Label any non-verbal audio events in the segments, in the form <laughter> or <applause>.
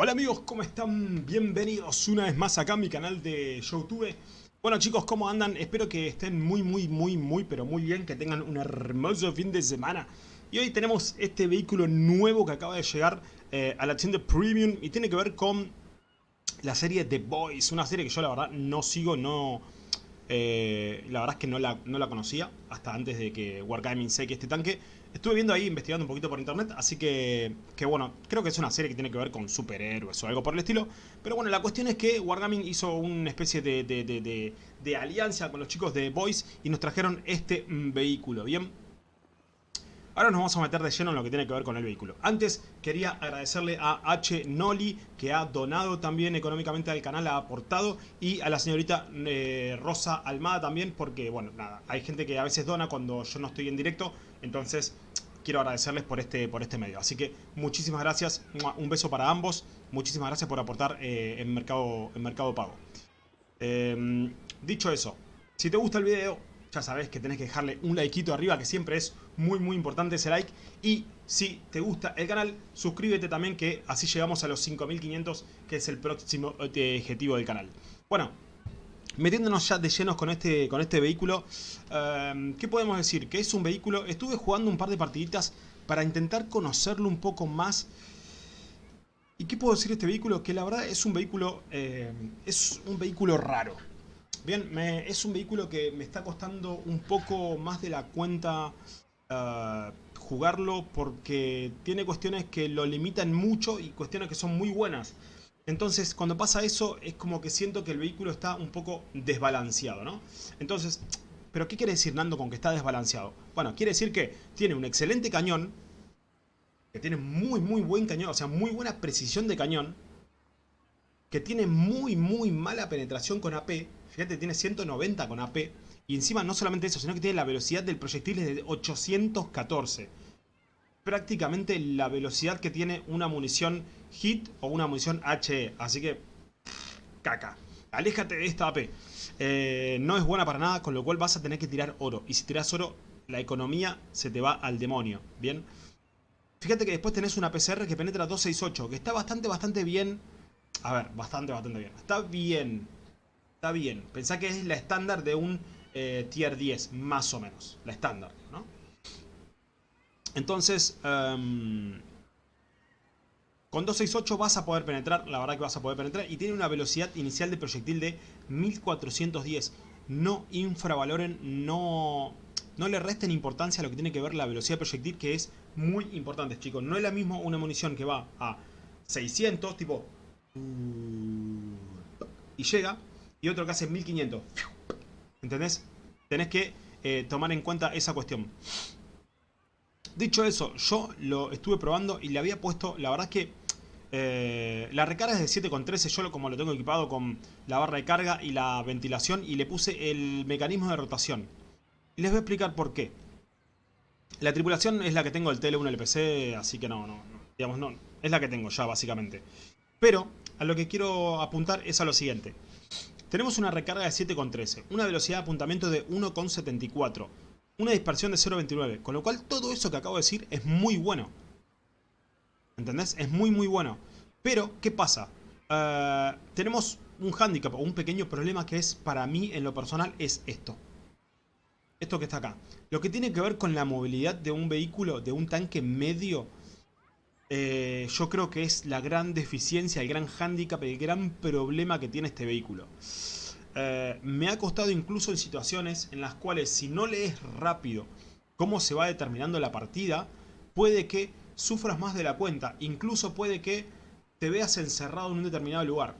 Hola amigos, ¿cómo están? Bienvenidos una vez más acá a mi canal de Youtube. Bueno chicos, ¿cómo andan? Espero que estén muy, muy, muy, muy, pero muy bien, que tengan un hermoso fin de semana. Y hoy tenemos este vehículo nuevo que acaba de llegar eh, a la tienda Premium y tiene que ver con la serie The Boys, una serie que yo la verdad no sigo, no... Eh, la verdad es que no la, no la conocía hasta antes de que Wargaming que este tanque. Estuve viendo ahí, investigando un poquito por internet, así que, que bueno, creo que es una serie que tiene que ver con superhéroes o algo por el estilo. Pero bueno, la cuestión es que Wargaming hizo una especie de, de, de, de alianza con los chicos de Boys y nos trajeron este mm, vehículo, ¿bien? Ahora nos vamos a meter de lleno en lo que tiene que ver con el vehículo. Antes quería agradecerle a H. Noli que ha donado también económicamente al canal, ha aportado y a la señorita eh, Rosa Almada también porque, bueno, nada, hay gente que a veces dona cuando yo no estoy en directo, entonces quiero agradecerles por este, por este medio. Así que muchísimas gracias, un beso para ambos, muchísimas gracias por aportar eh, en, mercado, en Mercado Pago. Em, dicho eso, si te gusta el video, ya sabes que tenés que dejarle un likeito arriba, que siempre es muy muy importante ese like. Y si te gusta el canal, suscríbete también, que así llegamos a los 5500, que es el próximo eh, objetivo del canal. Bueno, metiéndonos ya de llenos con este, con este vehículo, eh, ¿qué podemos decir? Que es un vehículo, estuve jugando un par de partiditas para intentar conocerlo un poco más. ¿Y qué puedo decir de este vehículo? Que la verdad es un vehículo, eh, es un vehículo raro. Bien, es un vehículo que me está costando un poco más de la cuenta uh, jugarlo porque tiene cuestiones que lo limitan mucho y cuestiones que son muy buenas. Entonces, cuando pasa eso, es como que siento que el vehículo está un poco desbalanceado, ¿no? Entonces, ¿pero qué quiere decir Nando con que está desbalanceado? Bueno, quiere decir que tiene un excelente cañón, que tiene muy, muy buen cañón, o sea, muy buena precisión de cañón, que tiene muy, muy mala penetración con AP, Fíjate, tiene 190 con AP. Y encima no solamente eso, sino que tiene la velocidad del proyectil de 814. Prácticamente la velocidad que tiene una munición HIT o una munición HE. Así que, caca. Aléjate de esta AP. Eh, no es buena para nada, con lo cual vas a tener que tirar oro. Y si tiras oro, la economía se te va al demonio. ¿Bien? Fíjate que después tenés una PCR que penetra 268, que está bastante, bastante bien. A ver, bastante, bastante bien. Está bien. Está bien. Pensá que es la estándar de un eh, tier 10, más o menos. La estándar, ¿no? Entonces, em, con 268 vas a poder penetrar, la verdad que vas a poder penetrar. Y tiene una velocidad inicial de proyectil de 1410. No infravaloren, no, no le resten importancia a lo que tiene que ver la velocidad de proyectil, que es muy importante, chicos. No es la misma una munición que va a 600, tipo... Y llega, y otro que hace 1500. ¿Entendés? Tenés que eh, tomar en cuenta esa cuestión. Dicho eso, yo lo estuve probando y le había puesto, la verdad es que eh, la recarga es de 7,13, yo como lo tengo equipado con la barra de carga y la ventilación y le puse el mecanismo de rotación. Les voy a explicar por qué. La tripulación es la que tengo el TL1 LPC, así que no, no, digamos, no, es la que tengo ya básicamente. Pero a lo que quiero apuntar es a lo siguiente. Tenemos una recarga de 7,13, una velocidad de apuntamiento de 1,74, una dispersión de 0,29, con lo cual todo eso que acabo de decir es muy bueno. ¿Entendés? Es muy muy bueno. Pero, ¿qué pasa? Uh, tenemos un handicap o un pequeño problema que es, para mí, en lo personal, es esto. Esto que está acá. Lo que tiene que ver con la movilidad de un vehículo, de un tanque medio, eh, yo creo que es la gran deficiencia, el gran hándicap, el gran problema que tiene este vehículo. Eh, me ha costado incluso en situaciones en las cuales si no lees rápido cómo se va determinando la partida, puede que sufras más de la cuenta, incluso puede que te veas encerrado en un determinado lugar.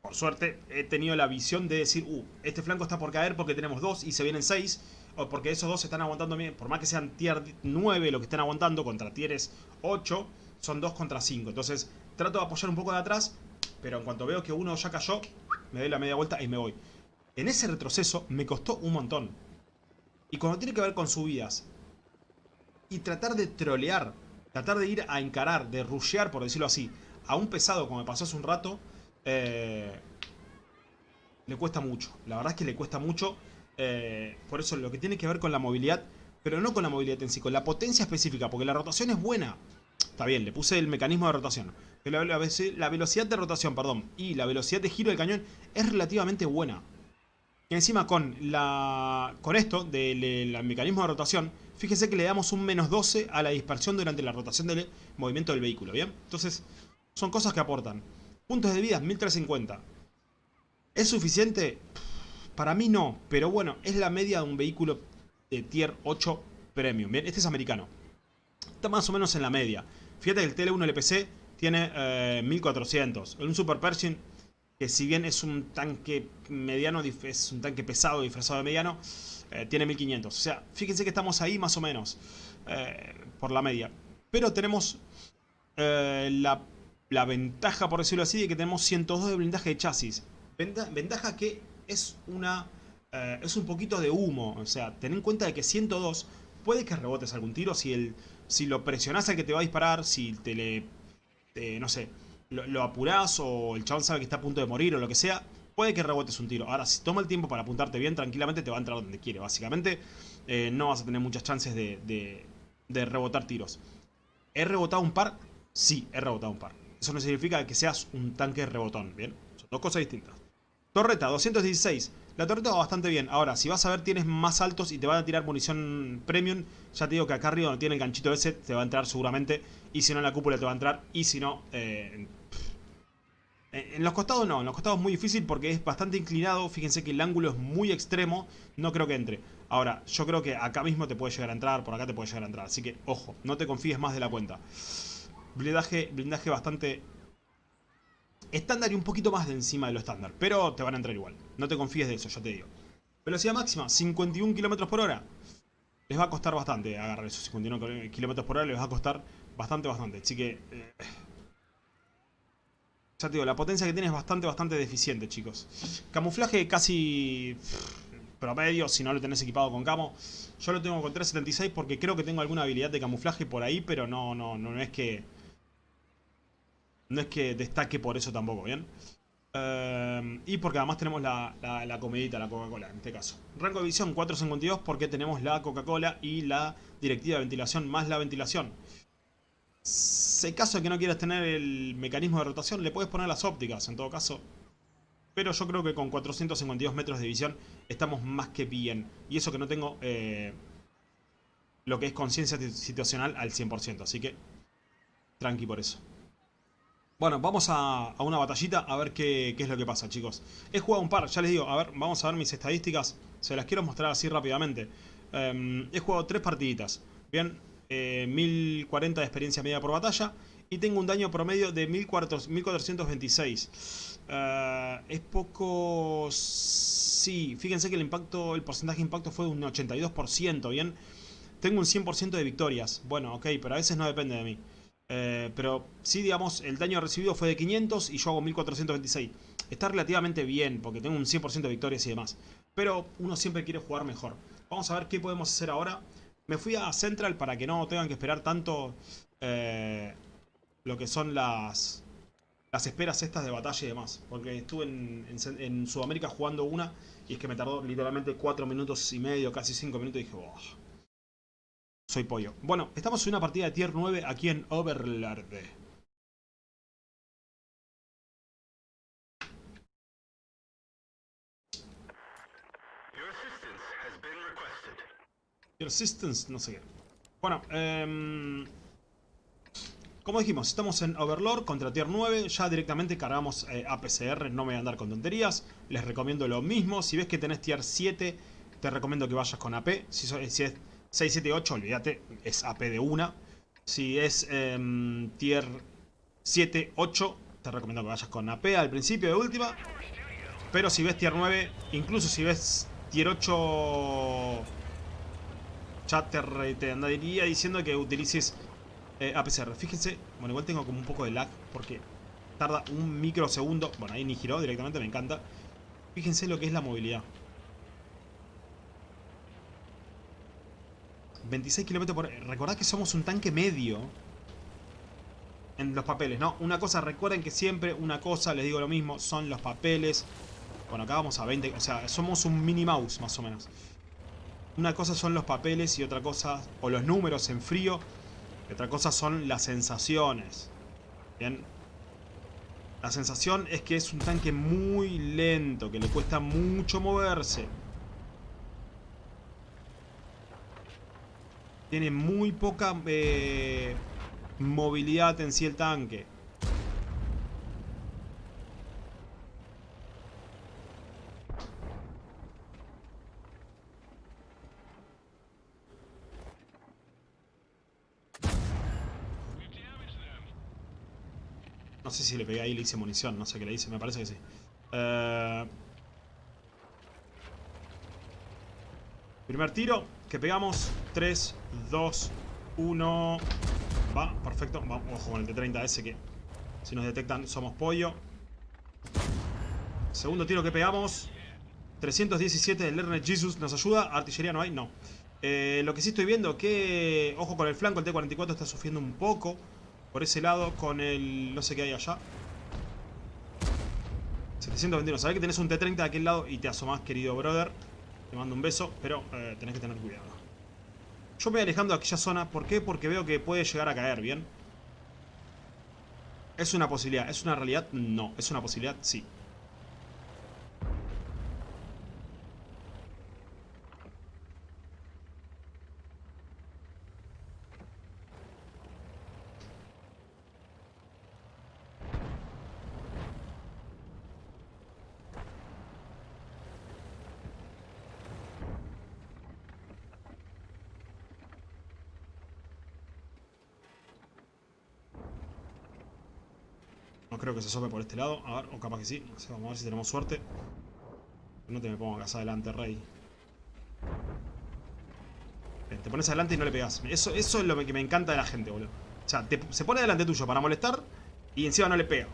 Por suerte he tenido la visión de decir, uh, este flanco está por caer porque tenemos dos y se vienen seis, o porque esos dos están aguantando por más que sean tier 9 lo que estén aguantando contra tieres 8, son 2 contra 5. Entonces trato de apoyar un poco de atrás, pero en cuanto veo que uno ya cayó, me doy la media vuelta y me voy. En ese retroceso me costó un montón. Y cuando tiene que ver con subidas y tratar de trolear, tratar de ir a encarar, de rushear, por decirlo así, a un pesado como me pasó hace un rato, eh, le cuesta mucho. La verdad es que le cuesta mucho eh, por eso lo que tiene que ver con la movilidad, pero no con la movilidad en sí, con la potencia específica, porque la rotación es buena. Está bien, le puse el mecanismo de rotación. La velocidad de rotación, perdón, y la velocidad de giro del cañón es relativamente buena. Y encima con la con esto del mecanismo de rotación, fíjense que le damos un menos 12 a la dispersión durante la rotación del movimiento del vehículo, ¿bien? Entonces, son cosas que aportan. Puntos de vida, 1350. ¿Es suficiente? Para mí no, pero bueno, es la media de un vehículo de tier 8 premium, ¿bien? Este es americano. Está más o menos en la media. Fíjate que el TL1 LPC tiene 1400. Eh, un Super Pershing, que si bien es un tanque mediano, es un tanque pesado disfrazado de mediano, eh, tiene 1500. O sea, fíjense que estamos ahí más o menos, eh, por la media. Pero tenemos la, la, ventaja, por decirlo así, de que tenemos 102 de blindaje de chasis. Ventaja que es una... es un poquito de humo, o sea, ten en cuenta de que 102 puede que rebotes algún tiro si el si lo presionás al que te va a disparar, si te le no sé, lo, apurás o el chabón sabe que está a punto de morir o lo que sea, puede que rebotes un tiro. Ahora, si toma el tiempo para apuntarte bien, tranquilamente te va a entrar donde quiere. Básicamente, eh, no vas a tener muchas chances de, de, rebotar tiros. ¿He rebotado un par? Sí, he rebotado un par. Eso no significa que seas un tanque rebotón, ¿bien? Son dos cosas distintas. Torreta, 216. La torreta va bastante bien. Ahora, si vas a ver, tienes más altos y te van a tirar munición premium. Ya te digo que acá arriba no tiene el ganchito ese, te va a entrar seguramente. Y si no, en la cúpula te va a entrar. Y si no, eh, en los costados no. En los costados es muy difícil porque es bastante inclinado. Fíjense que el ángulo es muy extremo. No creo que entre. Ahora, yo creo que acá mismo te puede llegar a entrar. Por acá te puede llegar a entrar. Así que, ojo, no te confíes más de la cuenta. Blindaje, blindaje bastante estándar y un poquito más de encima de lo estándar. Pero te van a entrar igual. No te confíes de eso, ya te digo. Velocidad máxima, 51 km por hora. Les va a costar bastante agarrar esos 51 km por hora. Les va a costar bastante, bastante. Así que... Eh, ya te digo, la potencia que tiene es bastante, bastante deficiente, chicos. Camuflaje casi promedio, si no lo tenés equipado con camo. Yo lo tengo con 376 porque creo que tengo alguna habilidad de camuflaje por ahí, pero no, no, no es que no es que destaque por eso tampoco, ¿bien? Eh, y porque además tenemos la, la, comedita, la Coca-Cola, en este caso. Rango de visión 452 porque tenemos la Coca-Cola y la directiva de ventilación más la ventilación. Si caso de que no quieras tener el mecanismo de rotación, le puedes poner las ópticas, en todo caso. Pero yo creo que con 452 metros de visión estamos más que bien. Y eso que no tengo eh, lo que es conciencia situacional al 100%. Así que tranqui por eso. Bueno, vamos a, una batallita a ver qué, es lo que pasa, chicos. He jugado un par, ya les digo, a ver, vamos a ver mis estadísticas. Se las quiero mostrar así rápidamente. Em, he jugado tres partiditas. Bien, 1040 eh, de experiencia media por batalla. Y tengo un daño promedio de 1426. Eh, es poco... Sí, fíjense que el impacto, el porcentaje de impacto fue de un 82%, ¿bien? Tengo un 100% de victorias. Bueno, ok, pero a veces no depende de mí. Eh, pero sí, digamos, el daño recibido fue de 500 y yo hago 1426. Está relativamente bien porque tengo un 100% de victorias y demás. Pero uno siempre quiere jugar mejor. Vamos a ver qué podemos hacer ahora. Me fui a Central para que no tengan que esperar tanto eh, lo que son las, las esperas estas de batalla y demás. Porque estuve en, Sudamérica jugando una y es que me tardó literalmente 4 minutos y medio, casi 5 minutos y dije, soy pollo. Bueno, estamos en una partida de tier 9 aquí en Overlord. Your assistance, no sé qué. Bueno, eh, como dijimos, estamos en Overlord contra Tier 9. Ya directamente cargamos eh, APCR, no me voy a andar con tonterías. Les recomiendo lo mismo. Si ves que tenés Tier 7, te recomiendo que vayas con AP. Si, si es 6, 7, 8, olvídate, es AP de una. Si es em, tier 7, 8, te recomiendo que vayas con AP al principio de última. Pero si ves tier 9, incluso si ves tier 8, ya te, andaría diciendo que utilices eh, APCR. Fíjense, bueno, igual tengo como un poco de lag porque tarda un microsegundo. Bueno, ahí ni giró directamente, me encanta. Fíjense lo que es la movilidad. 26 km por... Recordad que somos un tanque medio. En los papeles, ¿no? Una cosa, recuerden que siempre una cosa, les digo lo mismo, son los papeles. Bueno, acá vamos a 20, o sea, somos un mini mouse más o menos. Una cosa son los papeles y otra cosa, o los números en frío, Otra cosa son las sensaciones. Bien. La sensación es que es un tanque muy lento, que le cuesta mucho moverse. Tiene muy poca eh, movilidad en sí el tanque. No sé si le pegué ahí le hice munición, no sé qué le hice, me parece que sí. Eh, primer tiro, que pegamos. 3, 2, 1. Va, perfecto. Vamos, ojo con el T-30S que si nos detectan somos pollo. Segundo tiro que pegamos. 317 del Lerner Jesus nos ayuda. Artillería no hay, no. Eh, lo que sí estoy viendo que, ojo con el flanco, el T-44 está sufriendo un poco. Por ese lado, con el... no sé qué hay allá. 721. Sabés que tenés un T-30 de aquel lado y te asomás, querido brother. Te mando un beso, pero eh, tenés que tener cuidado. Yo me voy alejando de aquella zona. ¿Por qué? Porque veo que puede llegar a caer, ¿bien? ¿Es una posibilidad? ¿Es una realidad? No. ¿Es una posibilidad? Sí. Creo que se asome por este lado. A ver, o capaz que sí. vamos a ver si tenemos suerte. No te me pongo acá adelante, rey. te pones adelante y no le pegas. Eso, eso es lo que me encanta de la gente, boludo. O sea, se pone delante tuyo para molestar y encima no le pega.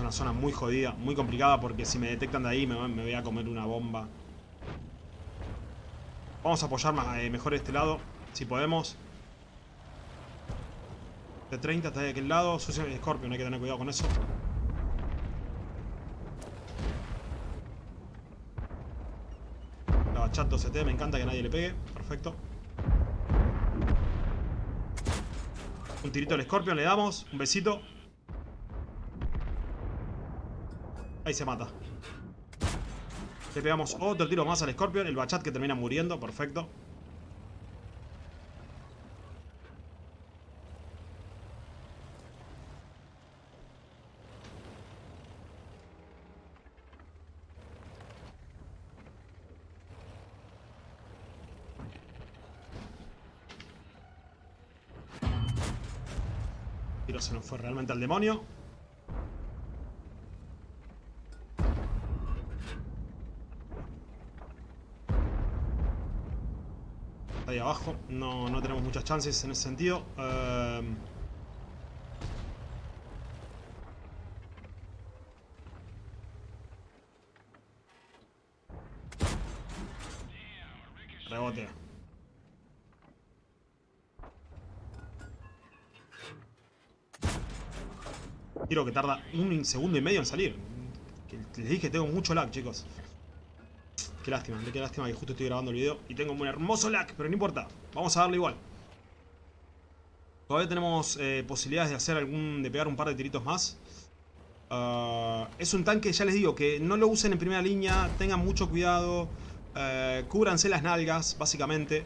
Es una zona muy jodida, muy complicada porque si me detectan de ahí me, voy a comer una bomba. Vamos a apoyar eh, mejor este lado, si podemos. De 30 está de aquel lado. Sucio el Scorpion, hay que tener cuidado con eso. La chato CT, me encanta que nadie le pegue. Perfecto. Un tirito al Scorpion, le damos. Un besito. Ahí se mata. Le pegamos otro tiro más al Scorpion. El Bachat que termina muriendo. Perfecto. Tiro se nos fue realmente al demonio. Ahí abajo. No, no tenemos muchas chances en ese sentido. Eh... Rebote. Tiro que tarda un segundo y medio en salir. les dije, tengo mucho lag, chicos. Qué lástima, qué lástima que justo estoy grabando el video y tengo un hermoso lag, pero no importa. Vamos a darle igual. Todavía tenemos eh, posibilidades de hacer algún. de pegar un par de tiritos más. Ah, es un tanque, ya les digo, que no lo usen en primera línea, tengan mucho cuidado, uh, cúbranse las nalgas, básicamente.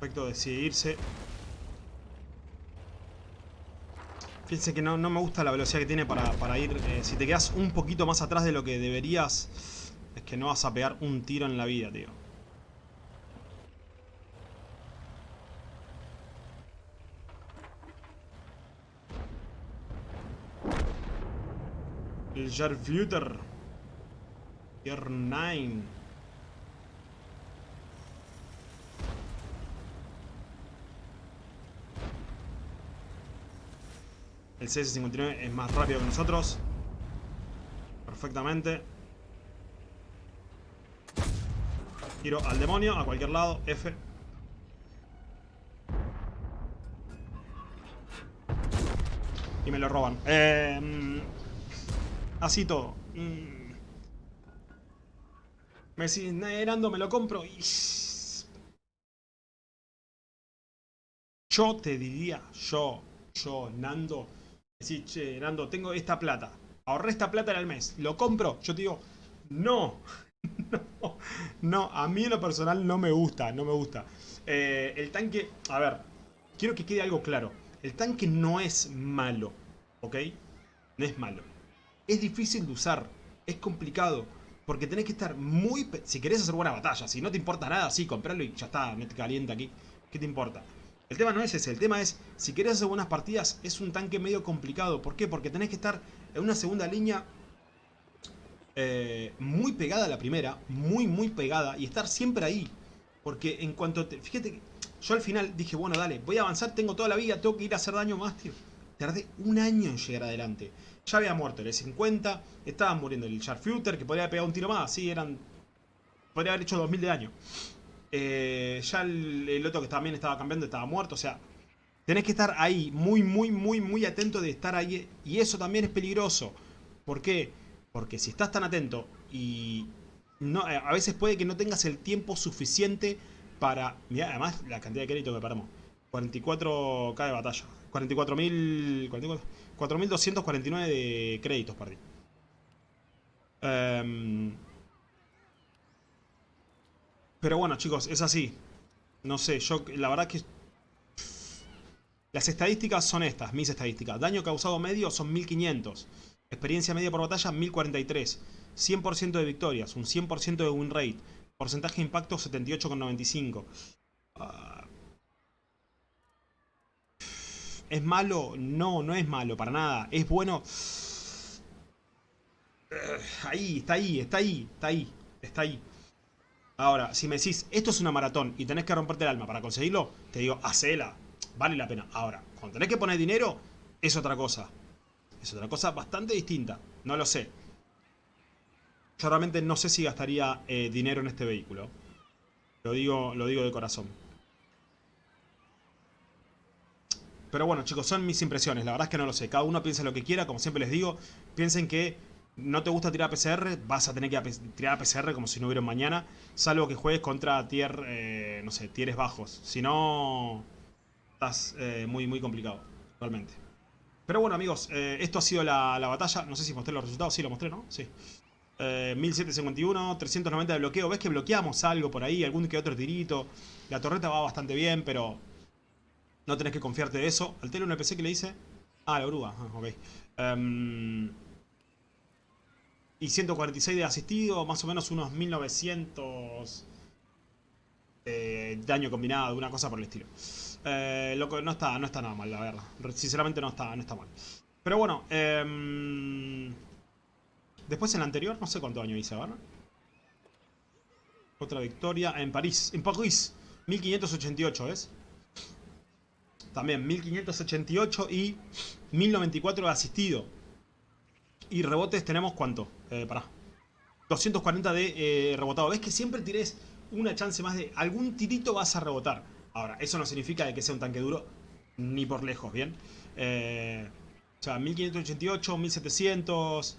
Perfecto, decide irse. Fíjense que no, no, me gusta la velocidad que tiene para, ir... Eh, si te quedas un poquito más atrás de lo que deberías... Es que no vas a pegar un tiro en la vida, tío. El Jarfuter. Tier 9. El CS-59 es más rápido que nosotros. Perfectamente. Tiro al demonio, a cualquier lado. F. Y me lo roban. Eh, así todo. Mm. Me decís, Nando, me lo compro. Y... Yo te diría, yo, yo, Nando, decís, che, Nando, tengo esta plata. Ahorré esta plata en el mes. ¿Lo compro? Yo te digo, no. <laughs> no, no, a mí en lo personal no me gusta, no me gusta. Eh, el tanque, a ver, quiero que quede algo claro. El tanque no es malo, ¿ok? No es malo. Es difícil de usar, es complicado. Porque tenés que estar muy... Si querés hacer buena batalla, si no te importa nada, sí, comprarlo y ya está, no te calienta aquí. ¿Qué te importa? El tema no es ese, el tema es, si querés hacer buenas partidas, es un tanque medio complicado. ¿Por qué? Porque tenés que estar en una segunda línea eh, muy pegada a la primera, muy, muy pegada, y estar siempre ahí. Porque en cuanto te... Fíjate yo al final dije, bueno, dale, voy a avanzar, tengo toda la vida, tengo que ir a hacer daño más, tío. Tardé un año en llegar adelante. Ya había muerto el E50, estaban muriendo el Sharpshooter, que podría haber pegado un tiro más, sí, eran... Podría haber hecho 2000 de daño. Eh, ya el, otro que también estaba cambiando estaba muerto, o sea... Tenés que estar ahí, muy, muy, muy, muy atento de estar ahí. Y eso también es peligroso. ¿Por qué? Porque si estás tan atento y no, eh, a veces puede que no tengas el tiempo suficiente para... Mira, además la cantidad de crédito que paramos. 44k de batalla. 44.000... 4.249 de créditos perdí. Em, pero bueno, chicos, es así. No sé, yo la verdad que... Las estadísticas son estas, mis estadísticas. Daño causado medio son 1500. Experiencia media por batalla, 1043. 100% de victorias, un 100% de win rate. Porcentaje de impacto, 78,95. Ah. ¿Es malo? No, no es malo, para nada. ¿Es bueno? Ahí, está ahí, está ahí, está ahí, está ahí. Ahora, si me decís, esto es una maratón y tenés que romperte el alma para conseguirlo, te digo, hacela. Vale la pena. Ahora, cuando tenés que poner dinero, es otra cosa. Es otra cosa bastante distinta. No lo sé. Yo realmente no sé si gastaría eh, dinero en este vehículo. Lo digo, lo digo de corazón. Pero bueno, chicos, son mis impresiones. La verdad es que no lo sé. Cada uno piensa lo que quiera. Como siempre les digo, piensen que no te gusta tirar a PCR, vas a tener que tirar a PCR como si no hubiera mañana. Salvo que juegues contra tier, eh, no sé, tieres bajos. Si no, estás eh, muy, muy complicado, realmente. Pero bueno, amigos, eh, esto ha sido la, batalla. No sé si mostré los resultados. Sí, lo mostré, ¿no? Sí. 1751, 390 de bloqueo. ¿Ves que bloqueamos algo por ahí? Algún que otro tirito. La torreta va bastante bien, pero no tenés que confiarte de eso. Al tele un NPC que le dice... Ah, la oruga. Ah, ok. Em, y 146 de asistido, más o menos unos 1900 daño combinado, una cosa por el estilo. Eh, no está, no está nada mal, la verdad. Sinceramente no está, no está mal. Pero bueno, em, después en la anterior, no sé cuánto año hice, ¿verdad? Otra victoria en París. En París, 1588, ¿ves? También 1588 y 1094 de asistido. Y rebotes tenemos cuánto? Eh, pará. 240 de eh, rebotado. ¿Ves que siempre tienes una chance más de... Algún tirito vas a rebotar. Ahora, eso no significa que sea un tanque duro ni por lejos, ¿bien? Eh, o sea, 1588, 1700,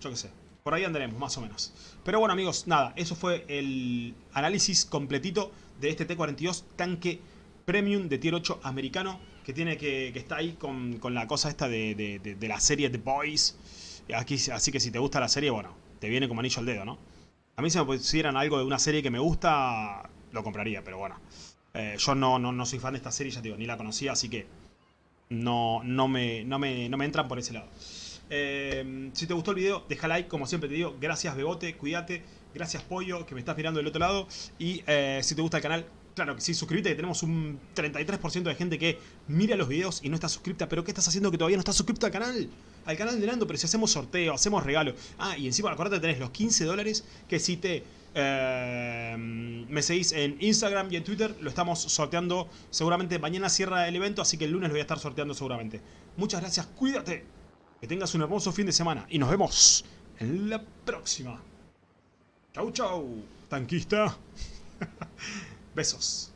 yo qué sé. Por ahí andaremos, más o menos. Pero bueno, amigos, nada, eso fue el análisis completito de este T-42 tanque premium de tier 8 americano que tiene que, que está ahí con, la cosa esta de, de, la serie The Boys. Aquí, así que si te gusta la serie, bueno, te viene como anillo al dedo, ¿no? A mí si me pusieran algo de una serie que me gusta, lo compraría, pero bueno. Eh, yo no, no, no soy fan de esta serie, ya te digo, ni la conocía, así que no, no, me, no, me, no me entran por ese lado. Eh, si te gustó el video, deja like, como siempre te digo. Gracias Bebote, cuídate. Gracias Pollo, que me estás mirando del otro lado. Y eh, si te gusta el canal, claro que sí, suscríbete, que tenemos un 33% de gente que mira los videos y no está suscripta. ¿Pero qué estás haciendo que todavía no estás suscrito al canal? Al canal de Nando, pero si hacemos sorteo, hacemos regalo. Ah, y encima, acuérdate, tenés los 15 dólares que si te... Eh, me seguís en Instagram y en Twitter, lo estamos sorteando seguramente mañana cierra el evento, así que el lunes lo voy a estar sorteando seguramente. Muchas gracias, cuídate, que tengas un hermoso fin de semana y nos vemos en la próxima. Chau chau, tanquista. <laughs> Besos.